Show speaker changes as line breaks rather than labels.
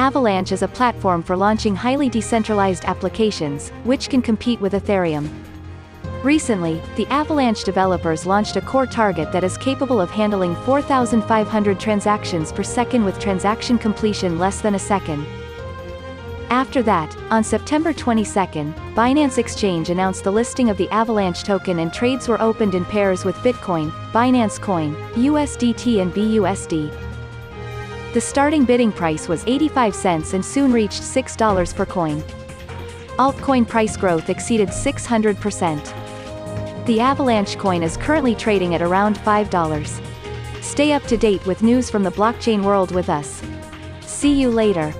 Avalanche is a platform for launching highly decentralized applications, which can compete with Ethereum. Recently, the Avalanche developers launched a core target that is capable of handling 4,500 transactions per second with transaction completion less than a second. After that, on September 22, Binance Exchange announced the listing of the Avalanche token and trades were opened in pairs with Bitcoin, Binance Coin, USDT and BUSD. The starting bidding price was 85 cents and soon reached $6 per coin. Altcoin price growth exceeded 600%. The Avalanche coin is currently trading at around $5. Stay up to date with news from the blockchain world with us. See you later.